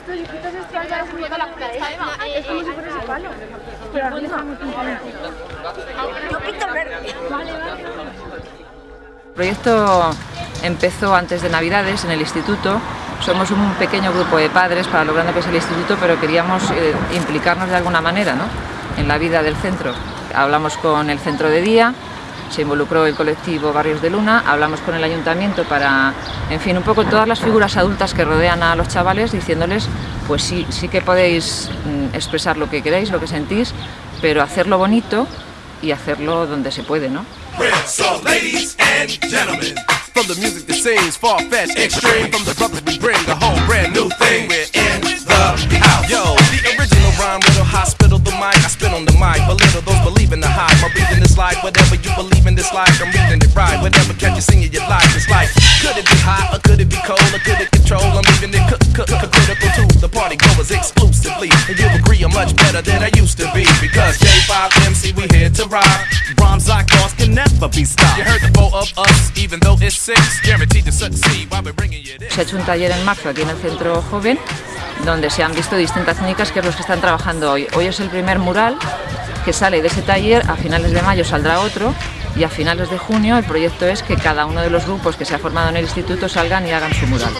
estos dibujitos están ya subiendo la pared. Es como si fuera ese palo. Pero arriba. Yo pinto verde. Vale, vale. El proyecto empezó antes de Navidades en el instituto. Somos un pequeño grupo de padres para lo grande que es el instituto, pero queríamos eh, implicarnos de alguna manera ¿no? en la vida del centro. Hablamos con el centro de día, se involucró el colectivo Barrios de Luna, hablamos con el ayuntamiento para, en fin, un poco todas las figuras adultas que rodean a los chavales diciéndoles, pues sí, sí que podéis mm, expresar lo que queráis, lo que sentís, pero hacerlo bonito y hacerlo donde se puede, ¿no? Hospital, the mic, I spit on the mic. Belittle those the. My reading this life, whatever life, I'm it right. Whatever catch you singing your life, it's like, could it be hot could it be cold could it control? I'm the party goers exclusively. And you'll agree I'm much better than I used to be because J5MC, we here to rock. Rhymes like ours can never be stopped. You heard the four of us, even though it's six, guaranteed to succeed while we're bringing you this. Se ha hecho un taller en marzo aquí en el Centro Joven, donde se han visto distintas técnicas que es los que están trabajando hoy. Hoy es el primer mural que sale de ese taller, a finales de mayo saldrá otro y a finales de junio el proyecto es que cada uno de los grupos que se ha formado en el instituto salgan y hagan su mural.